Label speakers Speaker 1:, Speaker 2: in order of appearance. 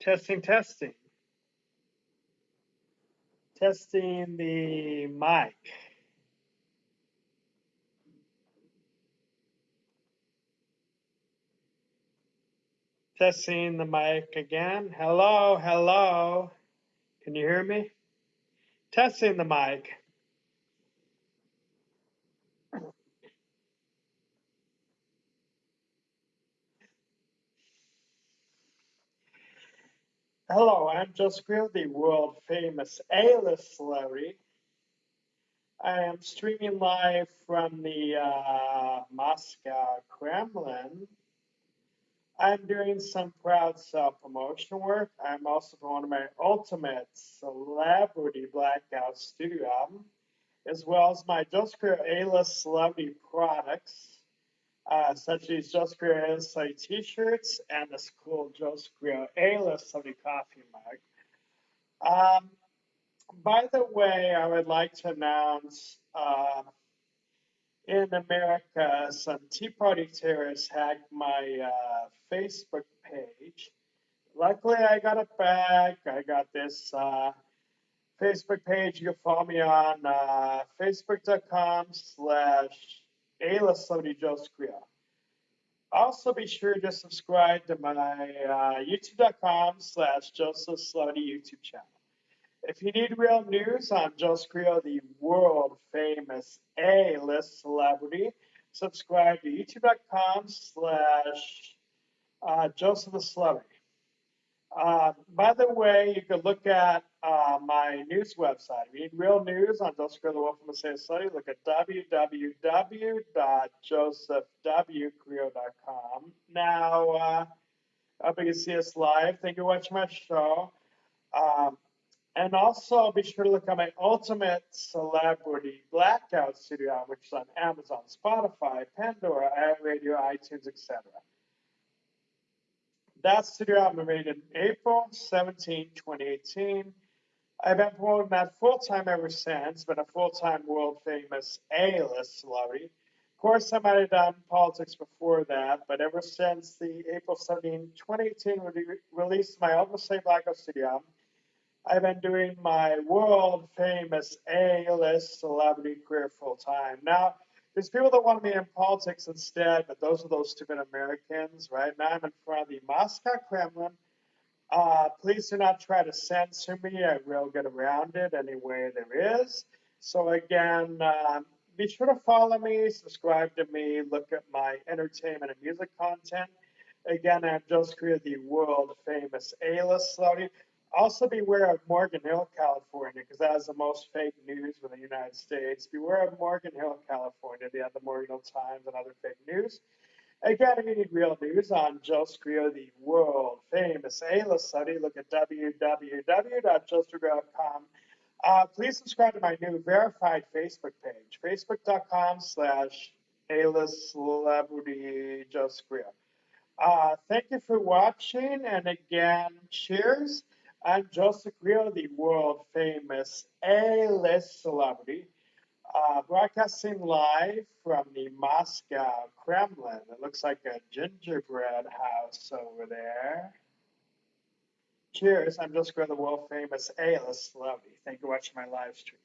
Speaker 1: Testing, testing. Testing the mic. Testing the mic again. Hello, hello. Can you hear me? Testing the mic. Hello, I'm Creel, the world famous A-list celebrity. I am streaming live from the uh, Moscow Kremlin. I'm doing some proud self-promotion work. I'm also promoting my ultimate celebrity blackout studio album, as well as my Joseph Creel A-list celebrity products uh, such as Joseph Creel A-List t-shirts and the cool Joseph Creel A-List Celebrity coffee mug. Um, by the way, I would like to announce uh, in America, some Tea Party terrorists hacked my uh, Facebook page. Luckily, I got it back. I got this uh, Facebook page. You can follow me on uh, facebook.com slash a-list celebrity Joe. Also, be sure to subscribe to my uh, youtube.com slash Joseph Celebrity YouTube channel. If you need real news on Joseph Creel, the world famous A-list celebrity, subscribe to youtube.com slash uh, Joseph the Celebrity. Uh, by the way, you can look at uh, my news website. If you need real news on Joseph the Wolf from Say Study, look at www.josephwcreel.com. Now, uh, up you can see us live. Thank you for watching my show. Um, and also be sure to look at my Ultimate Celebrity Blackout Studio, which is on Amazon, Spotify, Pandora, iRadio, iTunes, etc. That studio album made in April 17, 2018. I've been promoting that full time ever since, been a full time world famous A list celebrity. Of course, I might have done politics before that, but ever since the April 17, 2018 re- release my Ultimate Say Blackout Studio I've been doing my world famous A list celebrity career full time. Now, there's people that want me in politics instead, but those are those stupid Americans. Right now, I'm in front of the Moscow Kremlin. Uh, please do not try to censor me. I will get around it any way there is. So again, uh, be sure to follow me, subscribe to me, look at my entertainment and music content. Again, I'm Joseph Creel the world famous A-list celebrity. Also, beware of Morgan Hill, California, because that is the most fake news in the United States. Beware of Morgan Hill, California. They have the Morgan Hill Times and other fake news. Again, if you need real news on Joseph Creel, the world famous A-list study, look at www.joescrio.com. Uh, please subscribe to my new verified Facebook page, facebook.com slash A-list celebrity Joseph Creel. Uh, thank you for watching, and again, cheers. I'm Joseph Creel, the world famous A-list celebrity, uh, broadcasting live from the Moscow Kremlin. It looks like a gingerbread house over there. Cheers, I'm Joseph Creel, the world famous A-list celebrity. Thank you for watching my live stream.